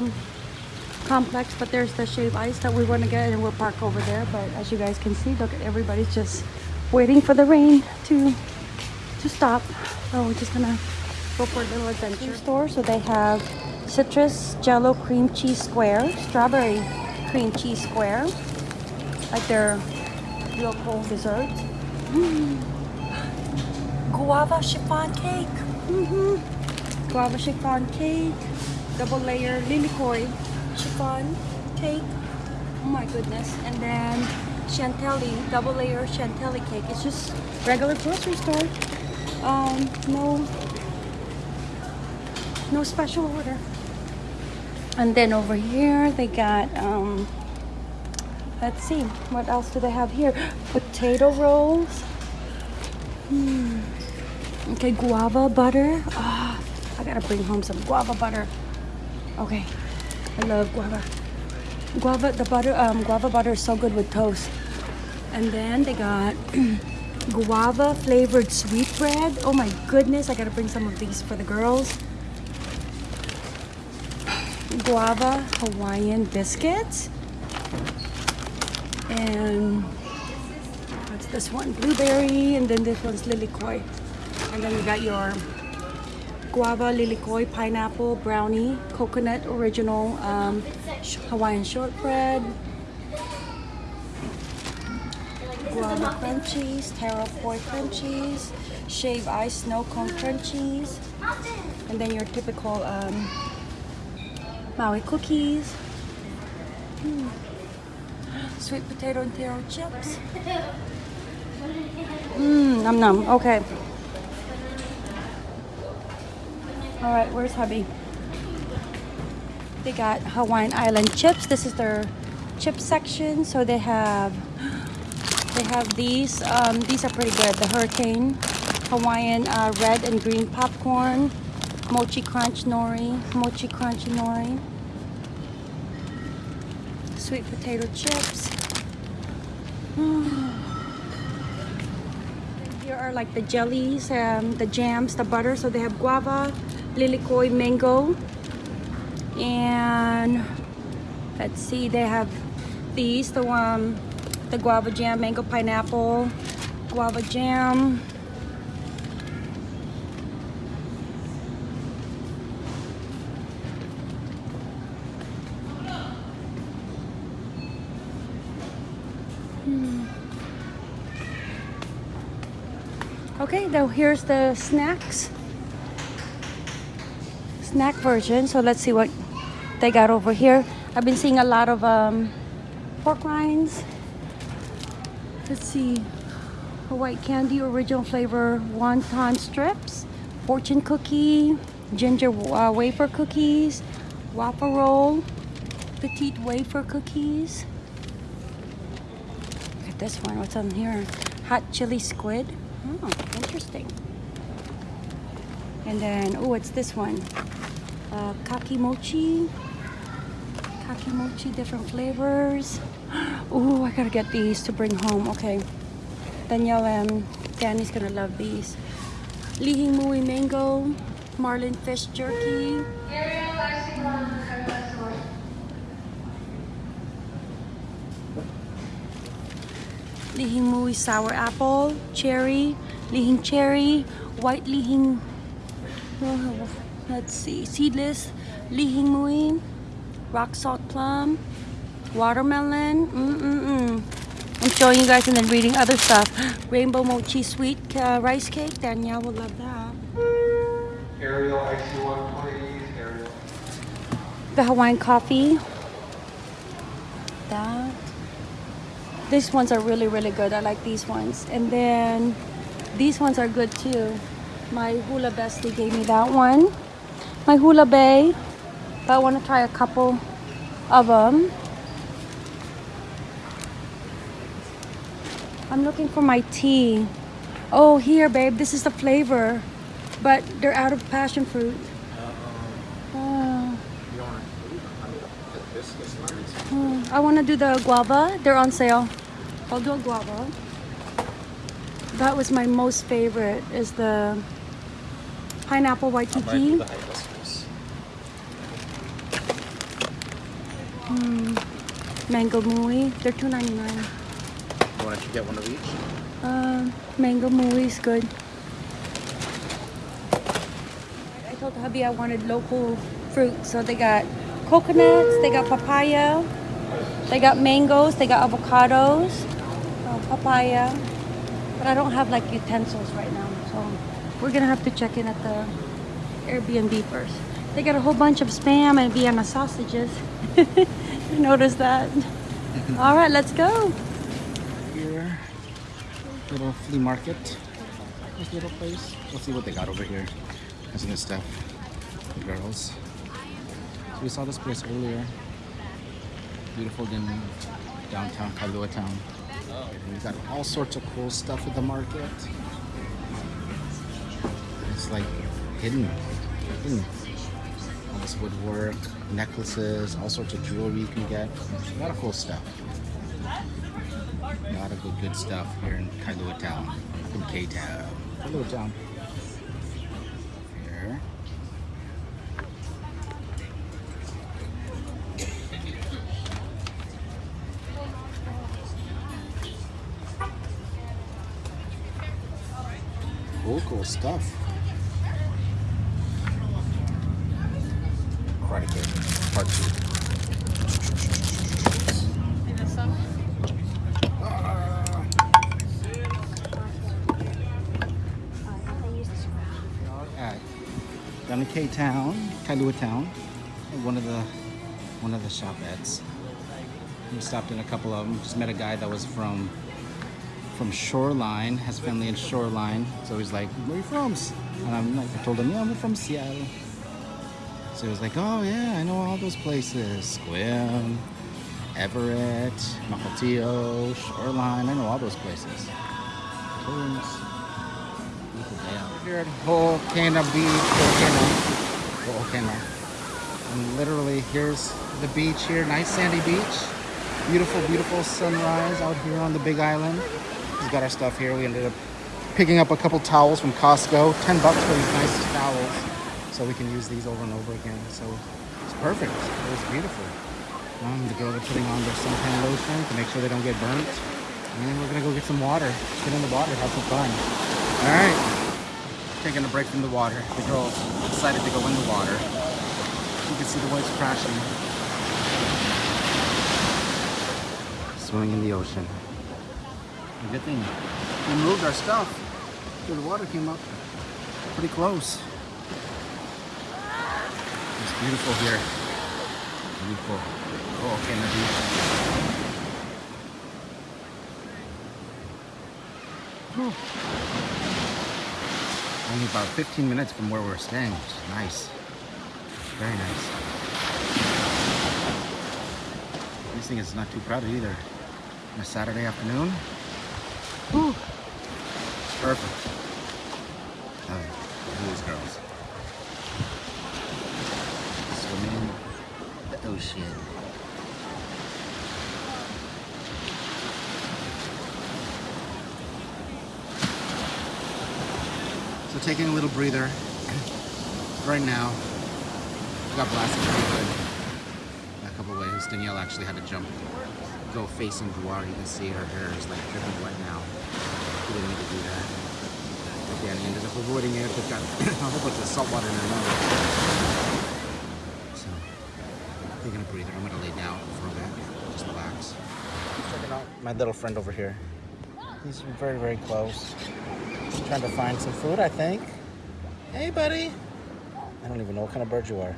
um, complex, but there's the shave ice that we want to get and we'll park over there. But as you guys can see, look, everybody's just waiting for the rain to to stop. So we're just gonna go for a little adventure store. So they have citrus jello cream cheese square, strawberry cream cheese square, like their local dessert. Mm. Guava chiffon cake. hmm Guava chiffon cake, double layer lilikoi chiffon cake. Oh my goodness. And then chantilly, double layer chantilly cake. It's just regular grocery store. Um, no, no special order. And then over here they got, um, let's see, what else do they have here? Potato rolls. Hmm. Okay, guava butter. Ah, I gotta bring home some guava butter. Okay, I love guava. Guava, the butter, um, guava butter is so good with toast. And then they got guava flavored sweet bread. Oh my goodness, I gotta bring some of these for the girls. Guava Hawaiian biscuits. And what's this one? Blueberry, and then this one's lilikoi. And then we got your guava lilikoi pineapple brownie coconut original um, Hawaiian shortbread guava crunchies, taro poi crunchies, shave ice snow cone crunchies, and then your typical um, Maui cookies, Hmm. sweet potato and taro chips. Mmm, num num. Okay. All right, where's hubby? They got Hawaiian Island chips. This is their chip section. So they have they have these. Um, these are pretty good. The Hurricane Hawaiian uh, red and green popcorn, mochi crunch nori, mochi crunch nori, sweet potato chips. Here are like the jellies, um, the jams, the butter. So they have guava, lilikoi, mango, and let's see, they have these, the one, the guava jam, mango pineapple, guava jam. Hmm. Okay, now here's the snacks. Snack version. So let's see what they got over here. I've been seeing a lot of um, pork rinds. Let's see. White candy original flavor wonton strips, fortune cookie, ginger uh, wafer cookies, waffle roll, petite wafer cookies. Look at this one. What's on here? Hot chili squid. Oh, interesting. And then, oh, it's this one. Uh, kaki mochi. Kaki mochi, different flavors. Oh, I gotta get these to bring home. Okay. Danielle and Danny's gonna love these. Lihing Mui Mango, Marlin Fish Jerky. Lihing Mui Sour Apple, Cherry, Lihing Cherry, White Lihing, oh, let's see, Seedless, Lihing Mui, Rock Salt Plum, Watermelon, mm-mm-mm. I'm showing you guys and then reading other stuff. Rainbow Mochi Sweet uh, Rice Cake, Danielle will love that. Ariel IC1 please. Ariel. The Hawaiian Coffee. That. These ones are really, really good. I like these ones. And then these ones are good too. My Hula Bestie gave me that one. My Hula Bay. But I want to try a couple of them. I'm looking for my tea. Oh, here, babe. This is the flavor. But they're out of passion fruit. Oh. You want this? This nice. Hmm, I want to do the guava. They're on sale. I'll do a guava. That was my most favorite is the pineapple waikiki. Hmm. Mango Mui. They're $2.99. Why don't you get one of each? Um, mango Mui is good. I told hubby I wanted local fruit, so they got coconuts, they got papaya, they got mangoes, they got avocados, uh, papaya. But I don't have like utensils right now, so we're gonna have to check in at the Airbnb first. They got a whole bunch of spam and Vienna sausages. you notice that? Mm-hmm. All right, let's go. Here, little flea market. This little place. Let's see what they got over here. That's new stuff. The girls. So we saw this place earlier. Beautiful in downtown Kailua town. And we got all sorts of cool stuff at the market. It's like hidden. hidden. All this woodwork, necklaces, all sorts of jewelry you can get. A lot of cool stuff. A lot of good, good stuff here in Kailua Town, in K-Town. Kailua Town. Here. Cool, cool stuff. In K Town, Kailua Town, one of the one of the shopettes. We stopped in a couple of them. Just met a guy that was from from Shoreline, has family in Shoreline. So he's like, "Where are you from?" And I'm like, I told him, "Yeah, I'm from Seattle." So he was like, "Oh yeah, I know all those places: Sequim, Everett, Mukilteo, Shoreline. I know all those places." Here at Ho'okena Beach, Ho'okena, Ho'okena. And literally, here's the beach here, nice sandy beach. Beautiful, beautiful sunrise out here on the Big Island. We've got our stuff here. We ended up picking up a couple towels from Costco. 10 bucks for these nice towels. So we can use these over and over again. So it's perfect. It was beautiful. Um, the girls are putting on their suntan lotion to make sure they don't get burnt. And then we're gonna go get some water. Get in the water, have some fun. All right taking a break from the water. The girls decided to go in the water. You can see the waves crashing. Swimming in the ocean. A good thing we moved our stuff so the water came up pretty close. It's beautiful here. Beautiful. Oh, okay, the beach. Whew. Only about 15 minutes from where we're staying, which is nice. Very nice. This thing is not too crowded either. On a Saturday afternoon. Whew. Perfect. Oh, these girls. Swimming the ocean. So taking a little breather right now. I Got blasted pretty good. A couple ways. Danielle actually had to jump, go facing the water. You can see her hair is like dripping wet now. She didn't need to do that. But Danny ended up avoiding it. But got a whole bunch of salt water in her mouth. So taking a breather. I'm gonna lay down for a bit. Just relax. Checking out my little friend over here. He's very, very close. Trying to find some food, I think. Hey, buddy. I don't even know what kind of bird you are.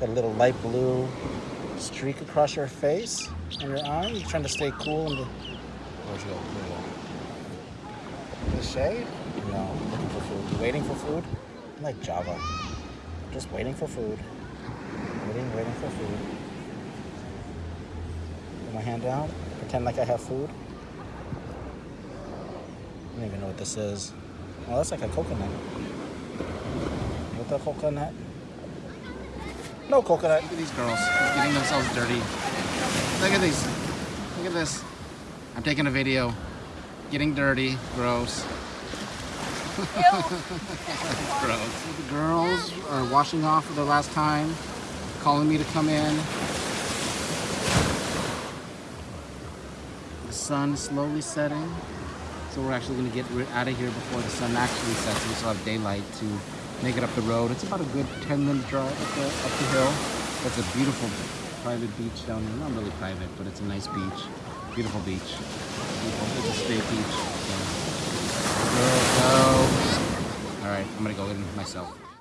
Got a little light blue streak across your face and your arm. You're trying to stay cool in the. The shade? No, looking for food. You waiting for food? I'm like Java. Just waiting for food. Waiting, waiting for food. Put my hand down. Pretend like I have food. I don't even know what this is. Oh, that's like a coconut. What the coconut? No coconut. Look at these girls getting themselves dirty. Look at these. Look at this. I'm taking a video. Getting dirty. Gross. Gross. The girls are washing off for the last time, calling me to come in. The sun is slowly setting. So we're actually gonna get out of here before the sun actually sets. We still have daylight to make it up the road. It's about a good 10 minute drive up the, up the hill. It's a beautiful private beach down here. Not really private, but it's a nice beach. Beautiful beach. Beautiful. It's a state beach. So. All right, I'm gonna go in myself.